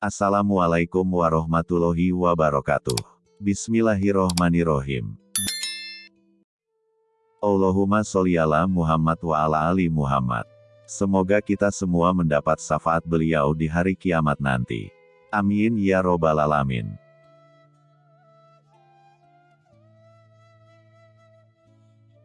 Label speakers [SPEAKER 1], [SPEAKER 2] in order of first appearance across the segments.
[SPEAKER 1] Assalamualaikum warahmatullahi wabarakatuh. Bismillahirrohmanirrohim. Allahumma sholli ala Muhammad wa ala ali Muhammad. Semoga kita semua mendapat syafaat beliau di hari kiamat nanti. Amin ya robbal alamin.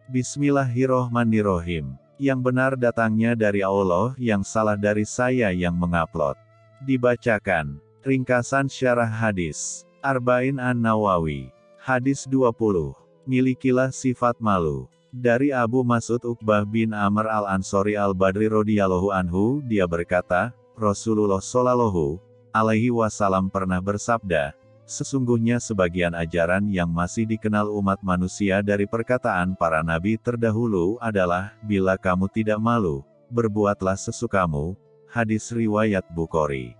[SPEAKER 1] Bismillahirrohmanirrohim. Yang benar datangnya dari Allah, yang salah dari saya yang mengupload. Dibacakan. Ringkasan syarah hadis. Arba'in An-Nawawi. Hadis 20. Milikilah sifat malu. Dari Abu Mas'ud Uqbah bin Amr al-Ansori al-Badri radhiyallahu anhu, dia berkata, Rasulullah shallallahu alaihi wasallam pernah bersabda, Sesungguhnya sebagian ajaran yang masih dikenal umat manusia dari perkataan para nabi terdahulu adalah, bila kamu tidak malu, berbuatlah sesukamu. Hadis Riwayat Bukhari.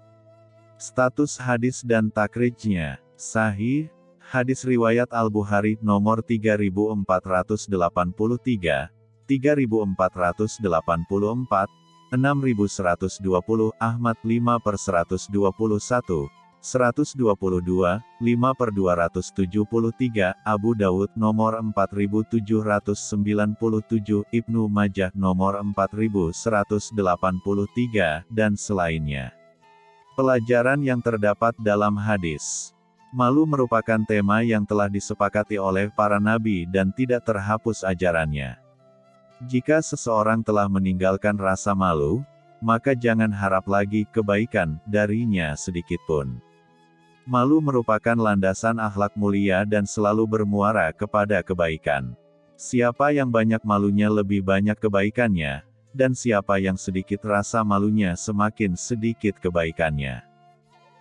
[SPEAKER 1] Status hadis dan takrijnya, sahih, hadis Riwayat Al-Bukhari nomor 3483, 3484, 6120, Ahmad 5 per 121, 122, 5 per 273, Abu Daud nomor 4797, Ibnu Majah nomor 4183, dan selainnya. Pelajaran yang terdapat dalam hadis. Malu merupakan tema yang telah disepakati oleh para nabi dan tidak terhapus ajarannya. Jika seseorang telah meninggalkan rasa malu, maka jangan harap lagi kebaikan darinya sedikitpun. Malu merupakan landasan akhlak mulia dan selalu bermuara kepada kebaikan. Siapa yang banyak malunya lebih banyak kebaikannya, dan siapa yang sedikit rasa malunya semakin sedikit kebaikannya.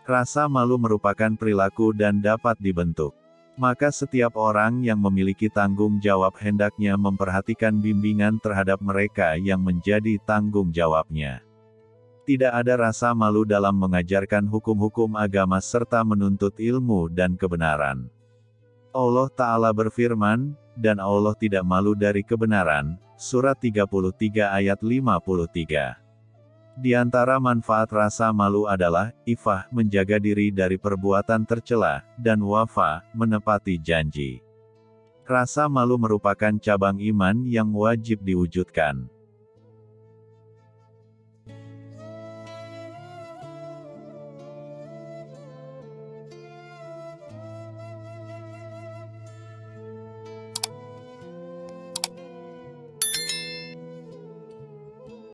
[SPEAKER 1] Rasa malu merupakan perilaku dan dapat dibentuk. Maka setiap orang yang memiliki tanggung jawab hendaknya memperhatikan bimbingan terhadap mereka yang menjadi tanggung jawabnya. Tidak ada rasa malu dalam mengajarkan hukum-hukum agama serta menuntut ilmu dan kebenaran. Allah Ta'ala berfirman, dan Allah tidak malu dari kebenaran, surat 33 ayat 53. Di antara manfaat rasa malu adalah, ifah, menjaga diri dari perbuatan tercela, dan wafa, menepati janji. Rasa malu merupakan cabang iman yang wajib diwujudkan.